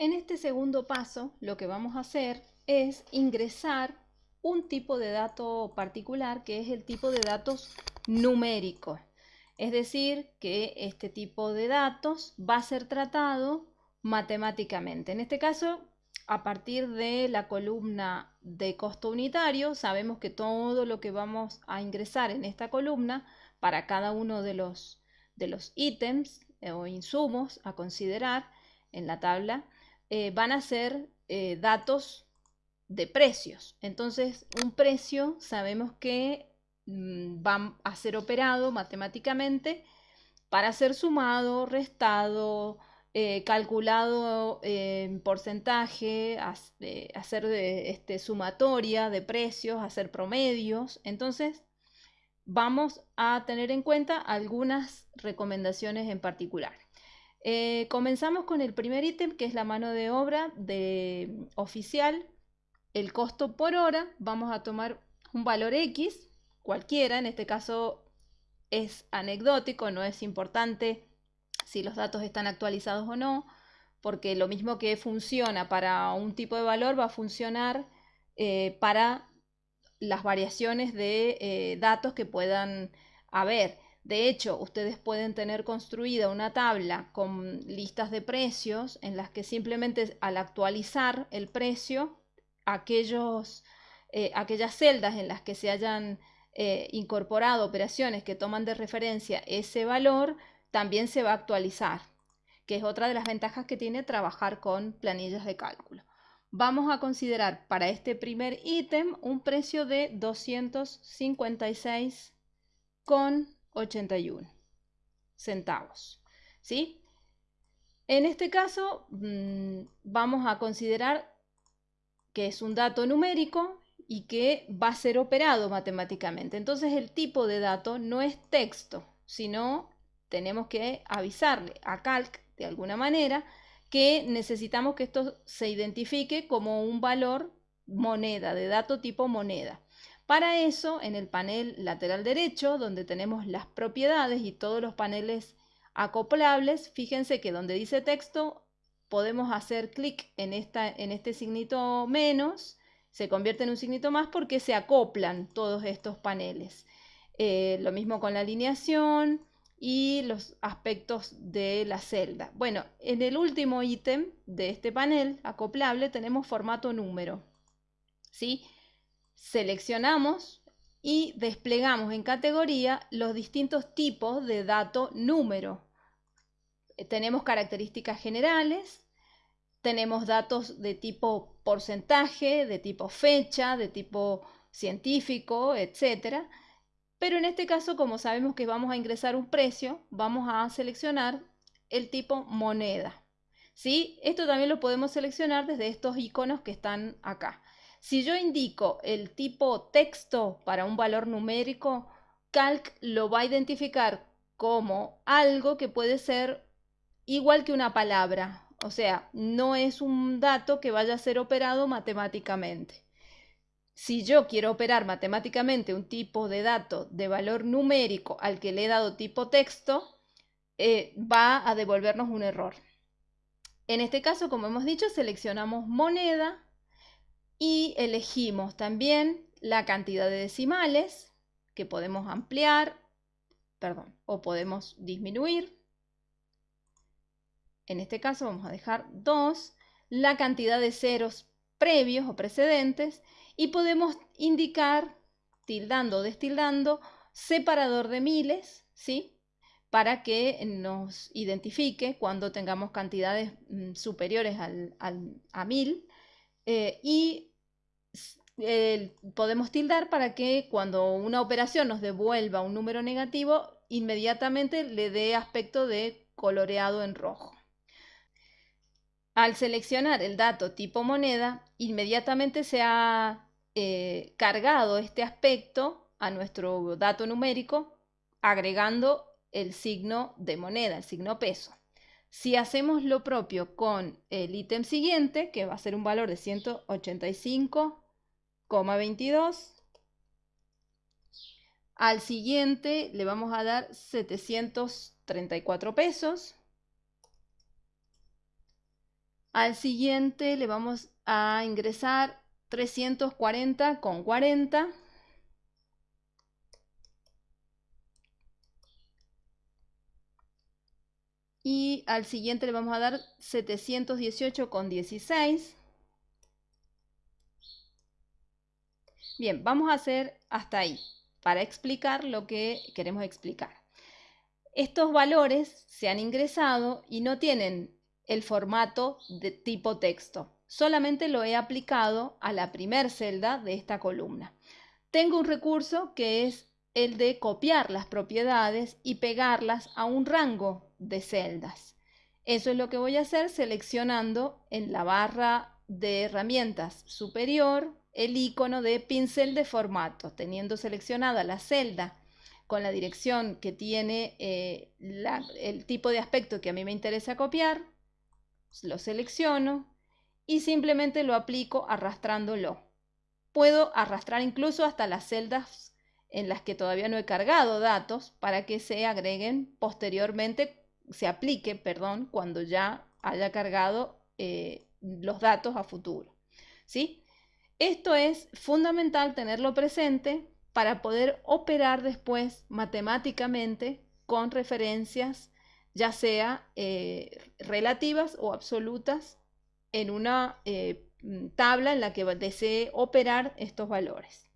En este segundo paso, lo que vamos a hacer es ingresar un tipo de dato particular que es el tipo de datos numérico. Es decir, que este tipo de datos va a ser tratado matemáticamente. En este caso, a partir de la columna de costo unitario, sabemos que todo lo que vamos a ingresar en esta columna para cada uno de los, de los ítems o insumos a considerar en la tabla eh, van a ser eh, datos de precios. Entonces, un precio sabemos que mm, va a ser operado matemáticamente para ser sumado, restado, eh, calculado en porcentaje, hacer este, sumatoria de precios, hacer promedios. Entonces, vamos a tener en cuenta algunas recomendaciones en particular. Eh, comenzamos con el primer ítem, que es la mano de obra de oficial. El costo por hora, vamos a tomar un valor X, cualquiera, en este caso es anecdótico, no es importante si los datos están actualizados o no, porque lo mismo que funciona para un tipo de valor va a funcionar eh, para las variaciones de eh, datos que puedan haber. De hecho, ustedes pueden tener construida una tabla con listas de precios en las que simplemente al actualizar el precio, aquellos, eh, aquellas celdas en las que se hayan eh, incorporado operaciones que toman de referencia ese valor, también se va a actualizar, que es otra de las ventajas que tiene trabajar con planillas de cálculo. Vamos a considerar para este primer ítem un precio de 256,81 centavos. ¿sí? En este caso mm, vamos a considerar que es un dato numérico y que va a ser operado matemáticamente. Entonces el tipo de dato no es texto, sino tenemos que avisarle a Calc de alguna manera que necesitamos que esto se identifique como un valor moneda, de dato tipo moneda. Para eso, en el panel lateral derecho, donde tenemos las propiedades y todos los paneles acoplables, fíjense que donde dice texto, podemos hacer clic en, en este signito menos, se convierte en un signito más porque se acoplan todos estos paneles. Eh, lo mismo con la alineación y los aspectos de la celda. Bueno, en el último ítem de este panel acoplable tenemos formato número. ¿sí? Seleccionamos y desplegamos en categoría los distintos tipos de dato número. Eh, tenemos características generales, tenemos datos de tipo porcentaje, de tipo fecha, de tipo científico, etc. Pero en este caso, como sabemos que vamos a ingresar un precio, vamos a seleccionar el tipo moneda. ¿Sí? Esto también lo podemos seleccionar desde estos iconos que están acá. Si yo indico el tipo texto para un valor numérico, Calc lo va a identificar como algo que puede ser igual que una palabra, o sea, no es un dato que vaya a ser operado matemáticamente. Si yo quiero operar matemáticamente un tipo de dato de valor numérico al que le he dado tipo texto, eh, va a devolvernos un error. En este caso, como hemos dicho, seleccionamos moneda y elegimos también la cantidad de decimales que podemos ampliar, perdón, o podemos disminuir. En este caso vamos a dejar 2, la cantidad de ceros previos o precedentes y podemos indicar, tildando o destildando, separador de miles, ¿sí? Para que nos identifique cuando tengamos cantidades mm, superiores al, a 1000 eh, y podemos tildar para que cuando una operación nos devuelva un número negativo, inmediatamente le dé aspecto de coloreado en rojo. Al seleccionar el dato tipo moneda, inmediatamente se ha eh, cargado este aspecto a nuestro dato numérico agregando el signo de moneda, el signo peso. Si hacemos lo propio con el ítem siguiente, que va a ser un valor de 185,22, al siguiente le vamos a dar 734 pesos. Al siguiente le vamos a ingresar 340 con 40. Y al siguiente le vamos a dar 718 con 16. Bien, vamos a hacer hasta ahí para explicar lo que queremos explicar. Estos valores se han ingresado y no tienen el formato de tipo texto. Solamente lo he aplicado a la primer celda de esta columna. Tengo un recurso que es el de copiar las propiedades y pegarlas a un rango de celdas. Eso es lo que voy a hacer seleccionando en la barra de herramientas superior el icono de pincel de formato, teniendo seleccionada la celda con la dirección que tiene eh, el tipo de aspecto que a mí me interesa copiar, lo selecciono y simplemente lo aplico arrastrándolo. Puedo arrastrar incluso hasta las celdas en las que todavía no he cargado datos para que se agreguen posteriormente, se aplique, perdón, cuando ya haya cargado eh, los datos a futuro. ¿sí? Esto es fundamental tenerlo presente para poder operar después matemáticamente con referencias, ya sea eh, relativas o absolutas, en una eh, tabla en la que desee operar estos valores.